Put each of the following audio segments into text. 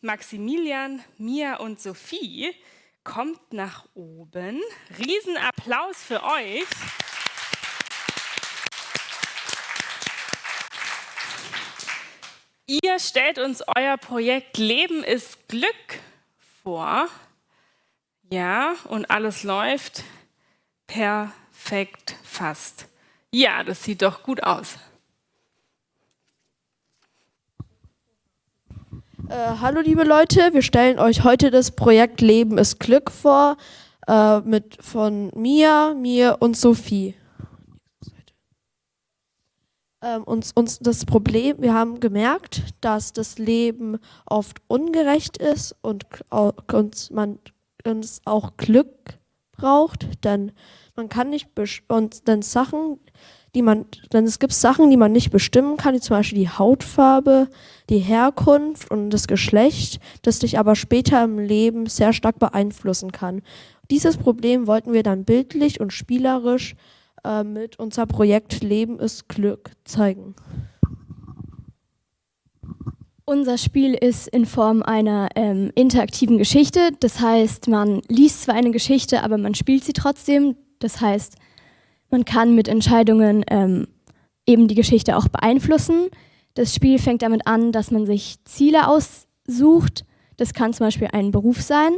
Maximilian, Mia und Sophie, kommt nach oben. Riesenapplaus für euch. Ihr stellt uns euer Projekt Leben ist Glück vor. Ja, und alles läuft perfekt fast. Ja, das sieht doch gut aus. Äh, hallo liebe Leute, wir stellen euch heute das Projekt Leben ist Glück vor, äh, mit von Mia, mir und Sophie. Ähm, uns, uns das Problem, wir haben gemerkt, dass das Leben oft ungerecht ist und uns, man uns auch Glück braucht, denn man kann nicht und dann Sachen, die man, denn es gibt Sachen, die man nicht bestimmen kann, wie zum Beispiel die Hautfarbe, die Herkunft und das Geschlecht, das dich aber später im Leben sehr stark beeinflussen kann. Dieses Problem wollten wir dann bildlich und spielerisch äh, mit unser Projekt Leben ist Glück zeigen. Unser Spiel ist in Form einer ähm, interaktiven Geschichte. Das heißt, man liest zwar eine Geschichte, aber man spielt sie trotzdem. Das heißt, man kann mit Entscheidungen ähm, eben die Geschichte auch beeinflussen. Das Spiel fängt damit an, dass man sich Ziele aussucht. Das kann zum Beispiel ein Beruf sein.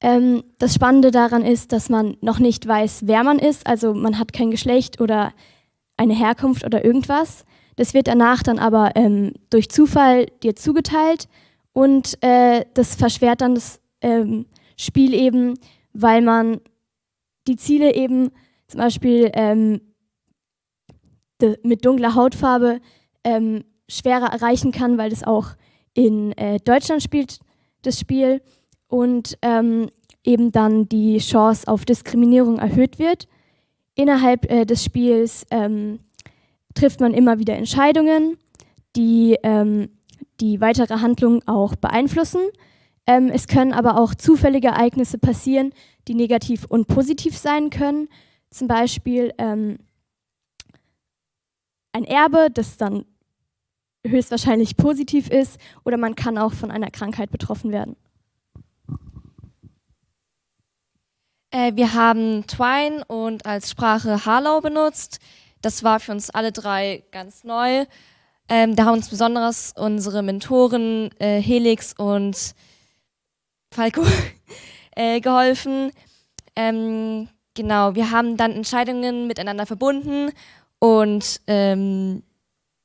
Ähm, das Spannende daran ist, dass man noch nicht weiß, wer man ist. Also man hat kein Geschlecht oder eine Herkunft oder irgendwas. Das wird danach dann aber ähm, durch Zufall dir zugeteilt und äh, das verschwert dann das ähm, Spiel eben, weil man die Ziele eben zum Beispiel ähm, mit dunkler Hautfarbe ähm, schwerer erreichen kann, weil das auch in äh, Deutschland spielt, das Spiel, und ähm, eben dann die Chance auf Diskriminierung erhöht wird. Innerhalb äh, des Spiels ähm, trifft man immer wieder Entscheidungen, die ähm, die weitere Handlung auch beeinflussen. Ähm, es können aber auch zufällige Ereignisse passieren, die negativ und positiv sein können. Zum Beispiel ähm, ein Erbe, das dann höchstwahrscheinlich positiv ist, oder man kann auch von einer Krankheit betroffen werden. Äh, wir haben Twine und als Sprache Harlow benutzt. Das war für uns alle drei ganz neu. Ähm, da haben uns besonders unsere Mentoren äh, Helix und Falco äh, geholfen. Ähm, genau, wir haben dann Entscheidungen miteinander verbunden und ähm,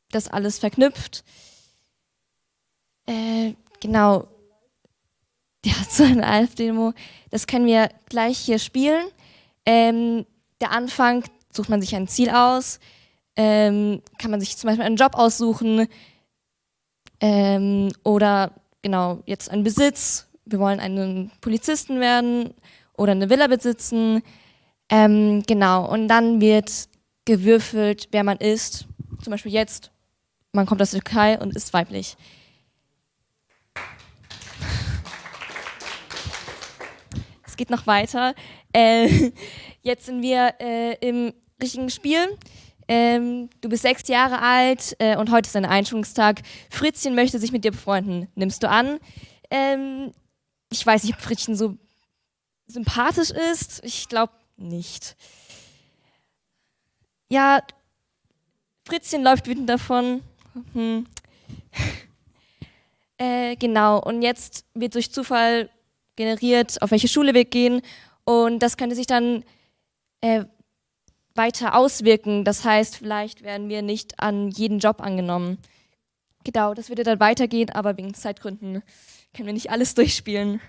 das alles verknüpft. Äh, genau, ja, so eine Alf-Demo. Das können wir gleich hier spielen. Ähm, der Anfang sucht man sich ein Ziel aus, ähm, kann man sich zum Beispiel einen Job aussuchen ähm, oder genau jetzt einen Besitz. Wir wollen einen Polizisten werden oder eine Villa besitzen. Ähm, genau, und dann wird gewürfelt, wer man ist. Zum Beispiel jetzt, man kommt aus der Türkei und ist weiblich. geht noch weiter. Äh, jetzt sind wir äh, im richtigen Spiel. Ähm, du bist sechs Jahre alt äh, und heute ist dein Einschulungstag. Fritzchen möchte sich mit dir befreunden. Nimmst du an? Ähm, ich weiß nicht, ob Fritzchen so sympathisch ist. Ich glaube nicht. Ja, Fritzchen läuft wütend davon. Hm. äh, genau, und jetzt wird durch Zufall generiert, auf welche Schule wir gehen. Und das könnte sich dann äh, weiter auswirken. Das heißt, vielleicht werden wir nicht an jeden Job angenommen. Genau, das würde dann weitergehen, aber wegen Zeitgründen können wir nicht alles durchspielen.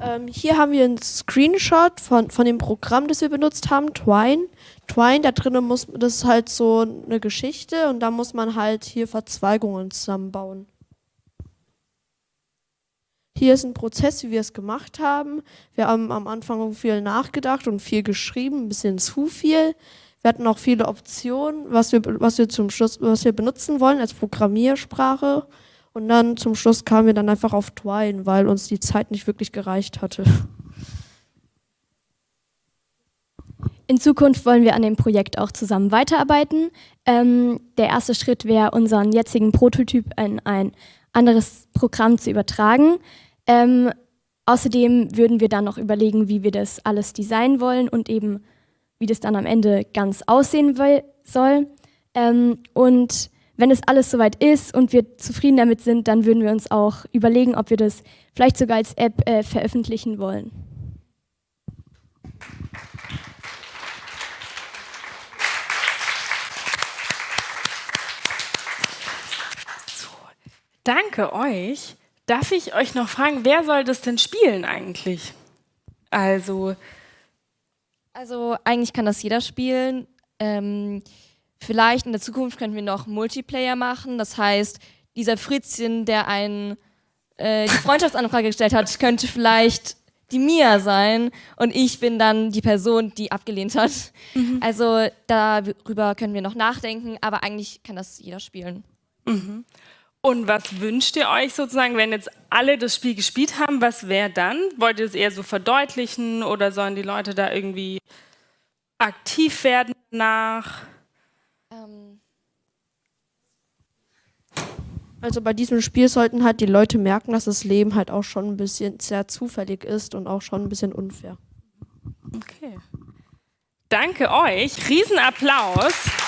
Ähm, hier haben wir einen Screenshot von, von dem Programm, das wir benutzt haben, Twine. Twine, da drinnen muss, das ist halt so eine Geschichte und da muss man halt hier Verzweigungen zusammenbauen. Hier ist ein Prozess, wie wir es gemacht haben. Wir haben am Anfang viel nachgedacht und viel geschrieben, ein bisschen zu viel. Wir hatten auch viele Optionen, was wir, was wir zum Schluss, was wir benutzen wollen als Programmiersprache. Und dann zum Schluss kamen wir dann einfach auf Twine, weil uns die Zeit nicht wirklich gereicht hatte. In Zukunft wollen wir an dem Projekt auch zusammen weiterarbeiten. Ähm, der erste Schritt wäre, unseren jetzigen Prototyp in ein anderes Programm zu übertragen. Ähm, außerdem würden wir dann noch überlegen, wie wir das alles designen wollen und eben, wie das dann am Ende ganz aussehen soll. Ähm, und wenn es alles soweit ist und wir zufrieden damit sind, dann würden wir uns auch überlegen, ob wir das vielleicht sogar als App äh, veröffentlichen wollen. Danke euch. Darf ich euch noch fragen, wer soll das denn spielen eigentlich? Also. Also eigentlich kann das jeder spielen. Ähm, vielleicht in der Zukunft könnten wir noch Multiplayer machen. Das heißt, dieser Fritzchen, der einen äh, die Freundschaftsanfrage gestellt hat, könnte vielleicht die Mia sein und ich bin dann die Person, die abgelehnt hat. Mhm. Also darüber können wir noch nachdenken, aber eigentlich kann das jeder spielen. Mhm. Und was wünscht ihr euch sozusagen, wenn jetzt alle das Spiel gespielt haben? Was wäre dann? Wollt ihr es eher so verdeutlichen oder sollen die Leute da irgendwie aktiv werden nach? Ähm. Also bei diesem Spiel sollten halt die Leute merken, dass das Leben halt auch schon ein bisschen sehr zufällig ist und auch schon ein bisschen unfair. Okay. Danke euch. Riesenapplaus.